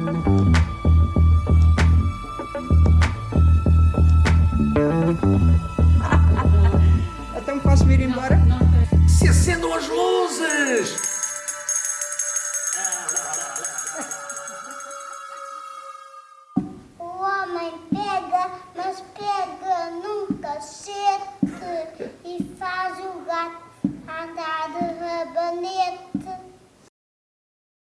Então posso vir embora? Se acendam as luzes! O homem pega, mas pega num cacete e faz o gato andar de rabanete.